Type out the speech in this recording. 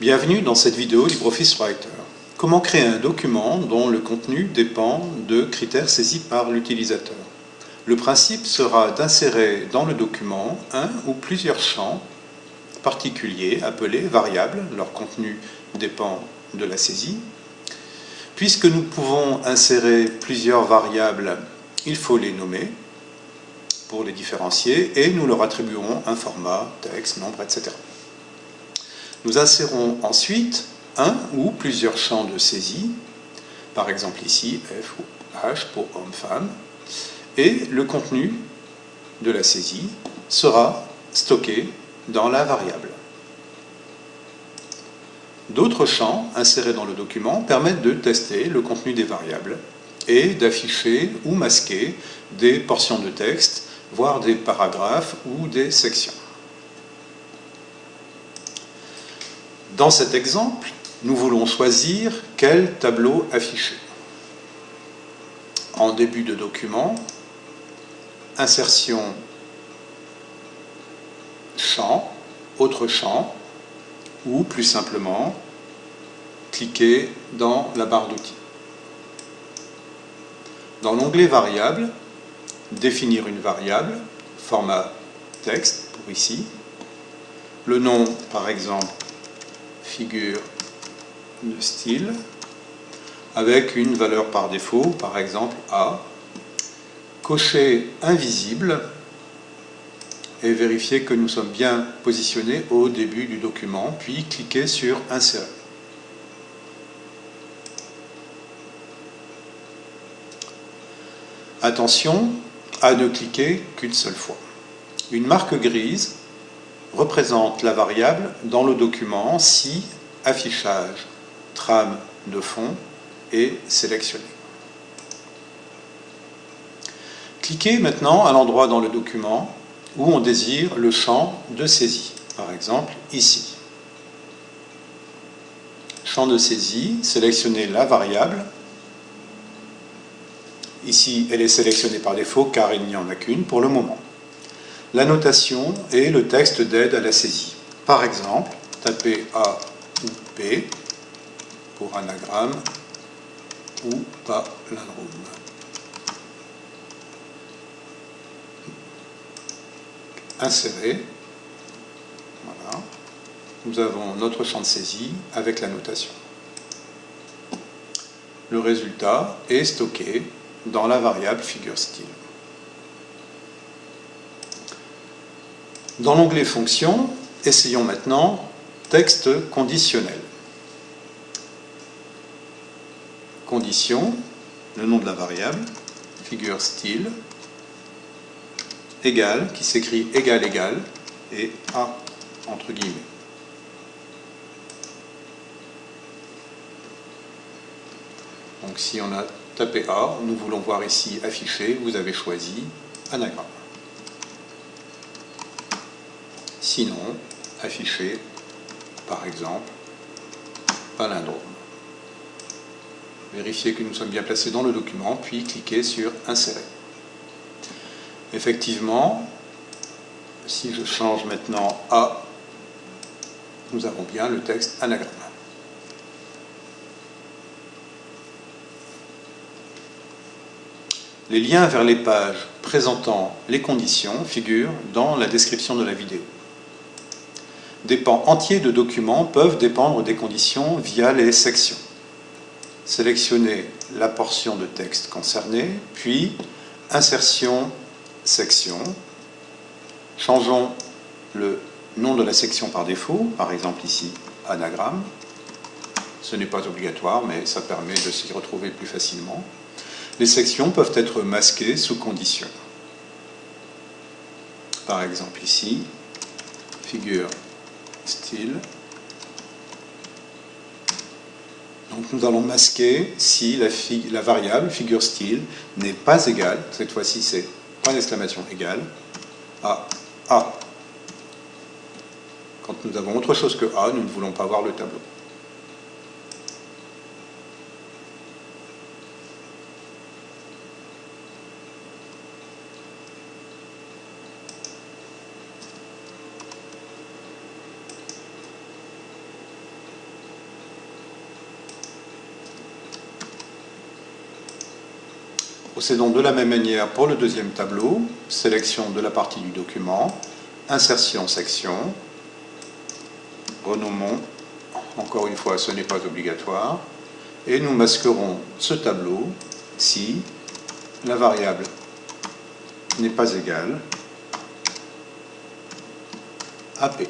Bienvenue dans cette vidéo LibreOffice Writer. Comment créer un document dont le contenu dépend de critères saisis par l'utilisateur? Le principe sera d'insérer dans le document un ou plusieurs champs particuliers appelés variables. Leur contenu dépend de la saisie. Puisque nous pouvons insérer plusieurs variables, il faut les nommer pour les différencier et nous leur attribuerons un format, texte, nombre, etc. Nous insérons ensuite un ou plusieurs champs de saisie, par exemple ici F ou H pour homme-femme, et le contenu de la saisie sera stocké dans la variable. D'autres champs insérés dans le document permettent de tester le contenu des variables et d'afficher ou masquer des portions de texte, voire des paragraphes ou des sections. Dans cet exemple, nous voulons choisir quel tableau afficher. En début de document, insertion champ, autre champ, ou plus simplement, cliquer dans la barre d'outils. Dans l'onglet variable, définir une variable, format texte pour ici, le nom par exemple figure de style avec une valeur par défaut, par exemple A, cocher invisible et vérifier que nous sommes bien positionnés au début du document, puis cliquer sur Insérer. Attention à ne cliquer qu'une seule fois. Une marque grise représente la variable dans le document si affichage trame de fond est sélectionné. Cliquez maintenant à l'endroit dans le document où on désire le champ de saisie, par exemple ici. Champ de saisie, sélectionnez la variable. Ici, elle est sélectionnée par défaut car il n'y en a qu'une pour le moment la notation et le texte d'aide à la saisie. Par exemple, tapez A ou P pour anagramme ou palindrome. Insérer. Voilà. Nous avons notre champ de saisie avec la notation. Le résultat est stocké dans la variable figure style. Dans l'onglet Fonctions, essayons maintenant Texte conditionnel. Condition, le nom de la variable, figure style, égal, qui s'écrit égal égal, et A entre guillemets. Donc si on a tapé A, nous voulons voir ici affiché, vous avez choisi anagramme. Sinon, afficher, par exemple, palindrome. Vérifiez que nous sommes bien placés dans le document, puis cliquez sur Insérer. Effectivement, si je change maintenant à, nous avons bien le texte anagramme. Les liens vers les pages présentant les conditions figurent dans la description de la vidéo. Des pans entiers de documents peuvent dépendre des conditions via les sections. Sélectionnez la portion de texte concernée, puis Insertion, Section. Changeons le nom de la section par défaut, par exemple ici, anagramme. Ce n'est pas obligatoire, mais ça permet de s'y retrouver plus facilement. Les sections peuvent être masquées sous condition. Par exemple ici, figure style. Donc nous allons masquer si la, variable figure style n'est pas égale, cette fois-ci c'est point d'exclamation égal, à A. Quand nous avons autre chose que A, nous ne voulons pas voir le tableau. Procédons de la même manière pour le deuxième tableau, sélection de la partie du document, insertion section, renommons, encore une fois ce n'est pas obligatoire, et nous masquerons ce tableau si la variable n'est pas égale à P.